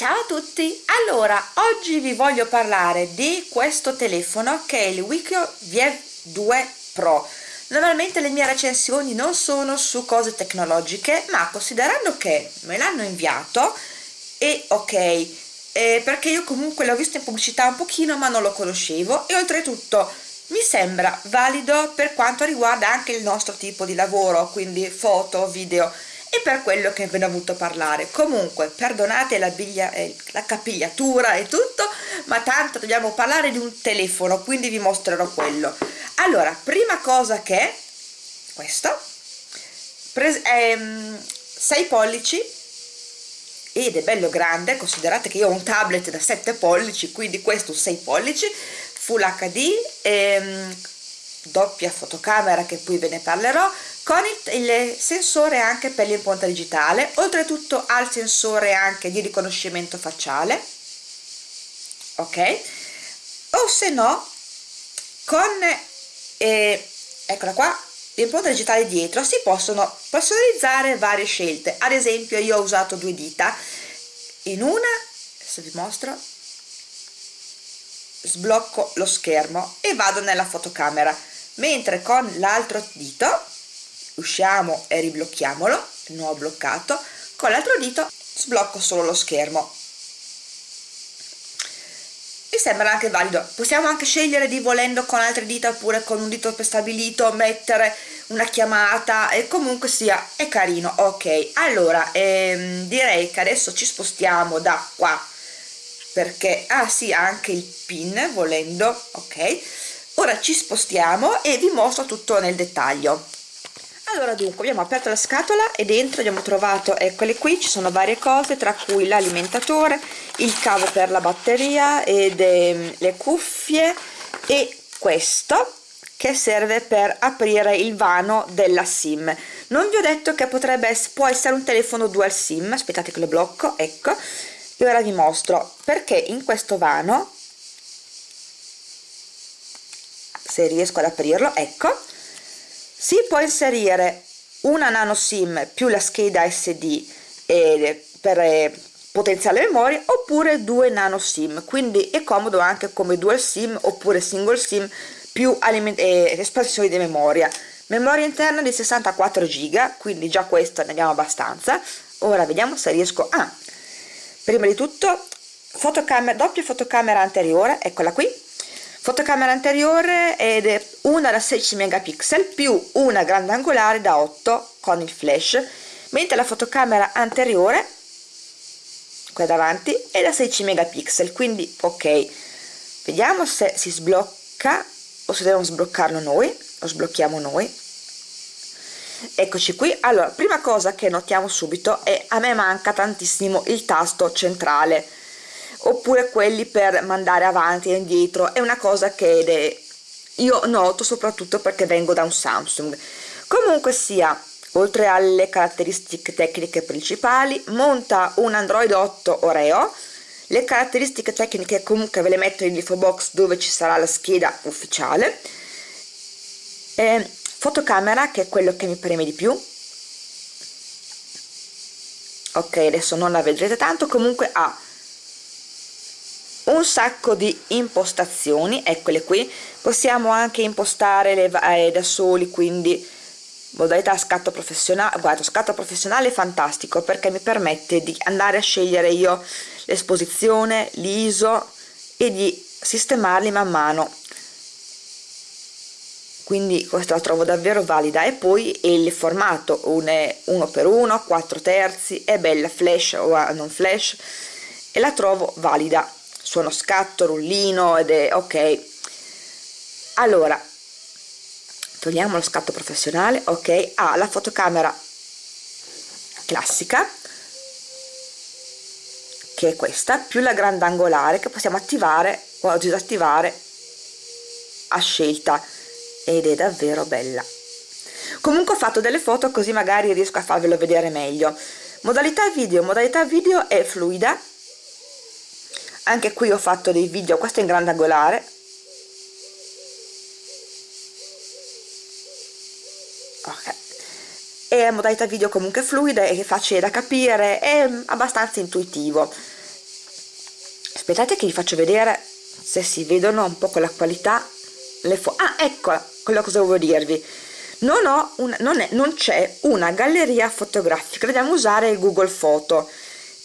Ciao a tutti! Allora, oggi vi voglio parlare di questo telefono che è il Wikio VF2 Pro. Normalmente le mie recensioni non sono su cose tecnologiche, ma considerando che me l'hanno inviato, è ok, eh, perché io comunque l'ho visto in pubblicità un pochino ma non lo conoscevo e oltretutto mi sembra valido per quanto riguarda anche il nostro tipo di lavoro, quindi foto, video e per quello che ve ne ho avuto parlare. Comunque perdonate la, biglia, eh, la capigliatura e tutto ma tanto dobbiamo parlare di un telefono quindi vi mostrerò quello. Allora prima cosa che questo. Ehm, 6 pollici ed è bello grande considerate che io ho un tablet da 7 pollici quindi questo 6 pollici full hd ehm, doppia fotocamera che poi ve ne parlerò con il, sensore anche per l'impronta digitale oltretutto ha il sensore anche di riconoscimento facciale ok? O se no con eh, eccola qua l'impronta digitale dietro si possono personalizzare varie scelte. Ad esempio io ho usato due dita. In una se vi mostro sblocco lo schermo e vado nella fotocamera mentre con l'altro dito usciamo e riblocchiamolo non ho bloccato. Con l'altro dito sblocco solo lo schermo. Mi sembra anche valido. Possiamo anche scegliere di volendo con altre dita oppure con un dito prestabilito mettere una chiamata e comunque sia è carino. Ok allora ehm, direi che adesso ci spostiamo da qua. Perché ah sì anche il pin volendo. Ok. Ora ci spostiamo e vi mostro tutto nel dettaglio allora dunque abbiamo aperto la scatola e dentro abbiamo trovato eccole qui ci sono varie cose tra cui l'alimentatore il cavo per la batteria ed eh, le cuffie e questo che serve per aprire il vano della sim. Non vi ho detto che potrebbe può essere un telefono dual sim aspettate che lo blocco ecco e ora vi mostro perché in questo vano se riesco ad aprirlo ecco si può inserire una nano sim più la scheda sd eh, per eh, potenziale memoria oppure due nano sim. Quindi è comodo anche come dual sim oppure single sim più eh, espansioni di memoria. Memoria interna di 64 giga quindi già questo ne abbiamo abbastanza. Ora vediamo se riesco a ah, prima di tutto fotocamera doppia fotocamera anteriore eccola qui fotocamera anteriore ed è una da 16 megapixel più una grandangolare da 8 con il flash mentre la fotocamera anteriore qua davanti è da 16 megapixel quindi ok. Vediamo se si sblocca o se dobbiamo sbloccarlo noi lo sblocchiamo noi. Eccoci qui. Allora prima cosa che notiamo subito è a me manca tantissimo il tasto centrale oppure quelli per mandare avanti e indietro. È una cosa che io noto soprattutto perché vengo da un Samsung. Comunque sia oltre alle caratteristiche tecniche principali monta un Android 8 Oreo. Le caratteristiche tecniche comunque ve le metto in info box dove ci sarà la scheda ufficiale. Eh, fotocamera che è quello che mi preme di più. Ok adesso non la vedrete tanto. Comunque ha un sacco di impostazioni eccole qui. Possiamo anche impostare le, eh, da soli quindi modalità scatto professionale guarda scatto professionale è fantastico perché mi permette di andare a scegliere io l'esposizione l'iso e di sistemarli man mano. Quindi questa la trovo davvero valida. E poi il formato 1 per 1 4 terzi è bella flash o non flash e la trovo valida suono scatto, rullino ed è ok. Allora togliamo lo scatto professionale ok? Ha ah, la fotocamera classica che è questa più la grandangolare che possiamo attivare o disattivare a scelta. Ed è davvero bella. Comunque ho fatto delle foto così magari riesco a farvelo vedere meglio. Modalità video. Modalità video è fluida anche qui ho fatto dei video questo è in grandangolare ok. È modalità video comunque fluida è facile da capire è abbastanza intuitivo. Aspettate che vi faccio vedere se si vedono un po' con la qualità le foto ah ecco quello cosa volevo dirvi. Non non, non c'è una galleria fotografica. Dobbiamo usare google photo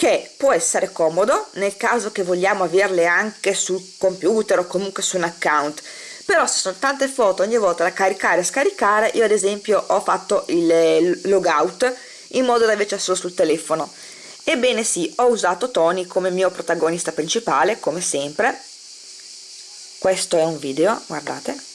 che può essere comodo nel caso che vogliamo averle anche sul computer o comunque su un account. Però se sono tante foto ogni volta da caricare e scaricare io ad esempio ho fatto il logout in modo da averci solo sul telefono. Ebbene sì ho usato Tony come mio protagonista principale come sempre. Questo è un video guardate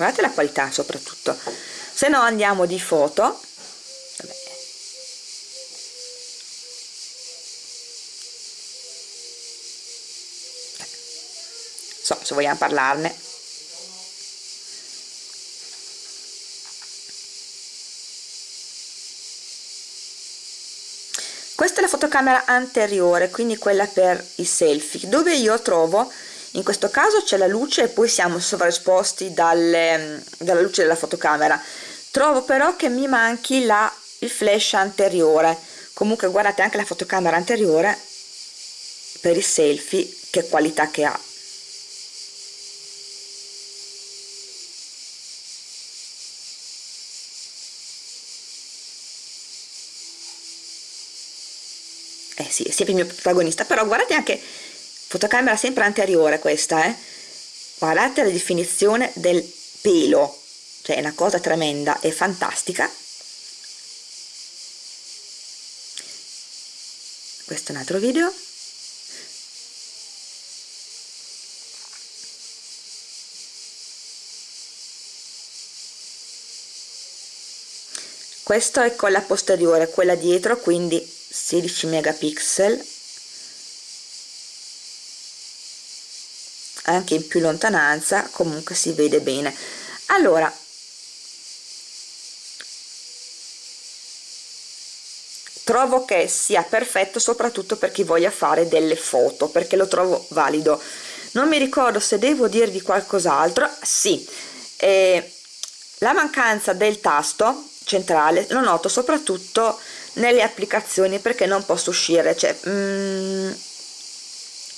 guardate la qualità soprattutto. Se no andiamo di foto. So se vogliamo parlarne. Questa è la fotocamera anteriore quindi quella per i selfie dove io trovo in questo caso c'è la luce e poi siamo sovraesposti dalle, dalla luce della fotocamera. Trovo però che mi manchi la, il flash anteriore. Comunque guardate anche la fotocamera anteriore per i selfie che qualità che ha. Eh sì, sempre il mio protagonista però guardate anche fotocamera sempre anteriore questa eh. Guardate la definizione del pelo. Cioè è una cosa tremenda e fantastica. Questo è un altro video. Questo è con la posteriore quella dietro quindi 16 megapixel anche in più lontananza comunque si vede bene. Allora trovo che sia perfetto soprattutto per chi voglia fare delle foto perché lo trovo valido. Non mi ricordo se devo dirvi qualcos'altro. Sì eh, la mancanza del tasto centrale lo noto soprattutto nelle applicazioni perché non posso uscire cioè mm,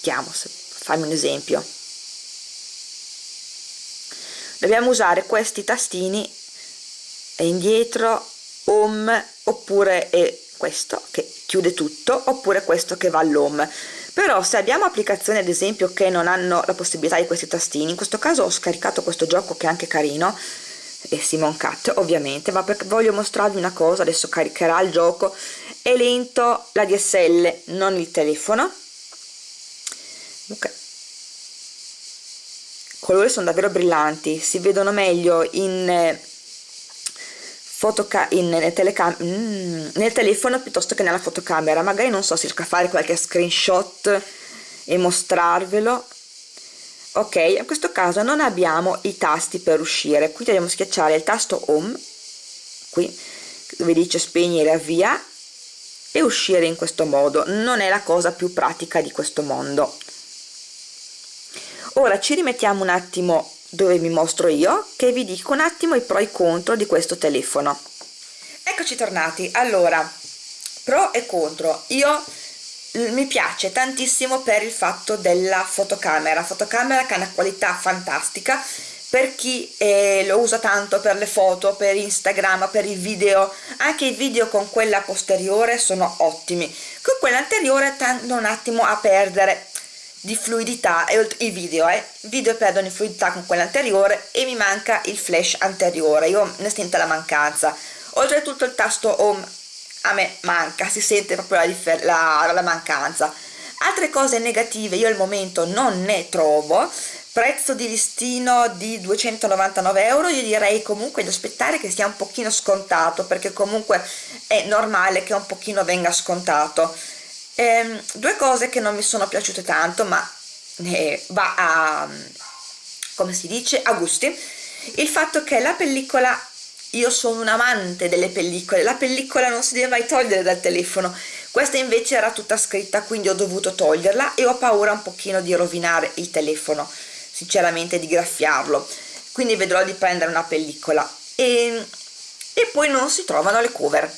chiamo fammi un esempio dobbiamo usare questi tastini indietro home oppure questo che chiude tutto oppure questo che va all'home. Però se abbiamo applicazioni ad esempio che non hanno la possibilità di questi tastini in questo caso ho scaricato questo gioco che è anche carino e Simon Cat ovviamente ma perché voglio mostrarvi una cosa adesso caricherà il gioco. È lento la DSL non il telefono. Ok colori sono davvero brillanti si vedono meglio in eh, in, nel, telecam mm, nel telefono piuttosto che nella fotocamera. Magari non so se riesco a fare qualche screenshot e mostrarvelo. Ok in questo caso non abbiamo i tasti per uscire. Quindi dobbiamo schiacciare il tasto home qui dove dice spegnere avvia e uscire in questo modo. Non è la cosa più pratica di questo mondo ora ci rimettiamo un attimo dove mi mostro io che vi dico un attimo i pro e i contro di questo telefono. Eccoci tornati. Allora pro e contro. Io mi piace tantissimo per il fatto della fotocamera. Fotocamera che ha una qualità fantastica. Per chi eh, lo usa tanto per le foto, per Instagram, per i video, anche i video con quella posteriore sono ottimi, con quella anteriore tendo un attimo a perdere di fluidità e i video eh. i video perdono di fluidità con quella anteriore e mi manca il flash anteriore. Io ne sento la mancanza. Oltretutto il tasto home a me manca si sente proprio la, la, la mancanza. Altre cose negative io al momento non ne trovo. Prezzo di listino di 299 euro io direi comunque di aspettare che sia un pochino scontato perché comunque è normale che un pochino venga scontato ehm, due cose che non mi sono piaciute tanto ma eh, va a come si dice a gusti. Il fatto che la pellicola io sono un amante delle pellicole la pellicola non si deve mai togliere dal telefono. Questa invece era tutta scritta quindi ho dovuto toglierla e ho paura un pochino di rovinare il telefono sinceramente di graffiarlo. Quindi vedrò di prendere una pellicola. E, e poi non si trovano le cover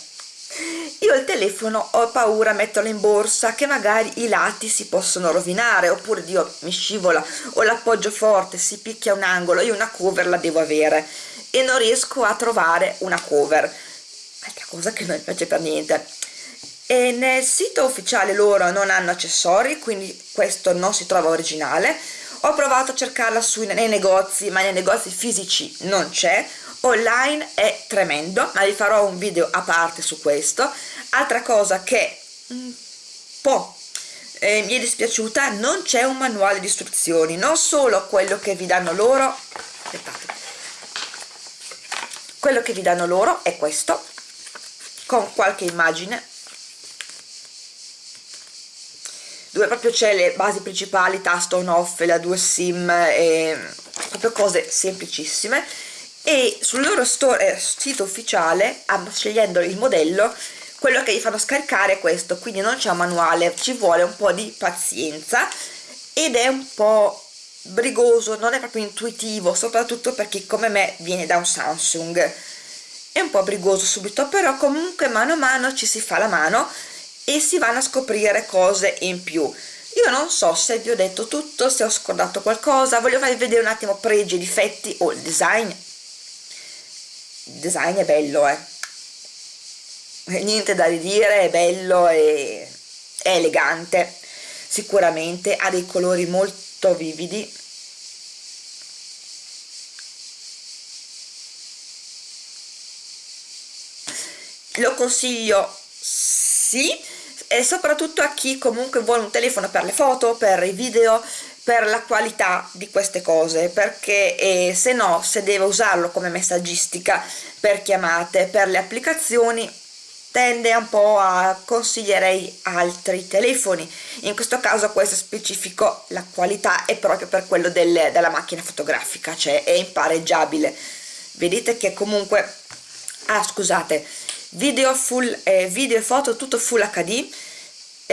io il telefono ho paura a metterlo in borsa che magari i lati si possono rovinare oppure Dio mi scivola o l'appoggio forte si picchia un angolo io una cover la devo avere e non riesco a trovare una cover. Altra cosa che non mi piace per niente. E nel sito ufficiale loro non hanno accessori quindi questo non si trova originale. Ho provato a cercarla sui, nei negozi ma nei negozi fisici non c'è online è tremendo ma vi farò un video a parte su questo. Altra cosa che un po' eh, mi è dispiaciuta non c'è un manuale di istruzioni non solo quello che vi danno loro aspettate quello che vi danno loro è questo con qualche immagine dove proprio c'è le basi principali tasto on off la 2 sim e proprio cose semplicissime e sul loro store, eh, sito ufficiale scegliendo il modello quello che vi fanno scaricare è questo. Quindi non c'è un manuale ci vuole un po' di pazienza ed è un po' brigoso non è proprio intuitivo soprattutto per chi come me viene da un Samsung. È un po' brigoso subito però comunque mano a mano ci si fa la mano e si vanno a scoprire cose in più. Io non so se vi ho detto tutto se ho scordato qualcosa voglio farvi vedere un attimo pregi e difetti o il design il design è bello eh. Niente da ridire è bello e è elegante. Sicuramente ha dei colori molto vividi. Lo consiglio sì e soprattutto a chi comunque vuole un telefono per le foto, per i video, per la qualità di queste cose perché eh, se no se deve usarlo come messaggistica per chiamate per le applicazioni tende un po' a consiglierei altri telefoni. In questo caso questo specifico la qualità è proprio per quello del, della macchina fotografica cioè è impareggiabile. Vedete che comunque ah scusate video full eh, video e foto tutto full hd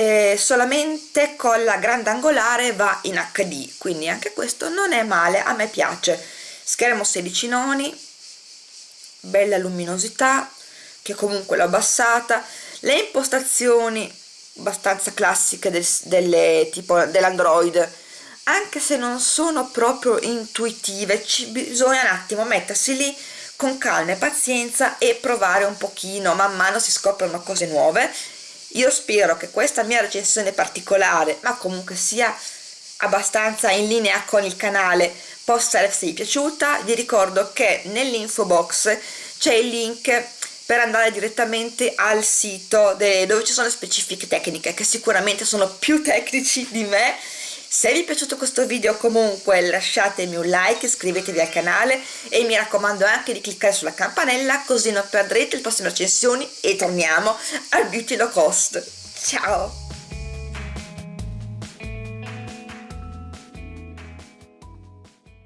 eh, solamente con la grandangolare va in HD quindi anche questo non è male a me piace. Schermo 16 noni bella luminosità che comunque l'ho abbassata. Le impostazioni abbastanza classiche del, delle, tipo dell'android anche se non sono proprio intuitive ci bisogna un attimo mettersi lì con calma e pazienza e provare un pochino. Man mano si scoprono cose nuove io spero che questa mia recensione particolare ma comunque sia abbastanza in linea con il canale possa esservi piaciuta. Vi ricordo che nell'info box c'è il link per andare direttamente al sito dove ci sono le specifiche tecniche che sicuramente sono più tecnici di me se vi è piaciuto questo video comunque lasciatemi un like, iscrivetevi al canale e mi raccomando anche di cliccare sulla campanella così non perdrete le prossime recensioni e torniamo al beauty low cost. Ciao!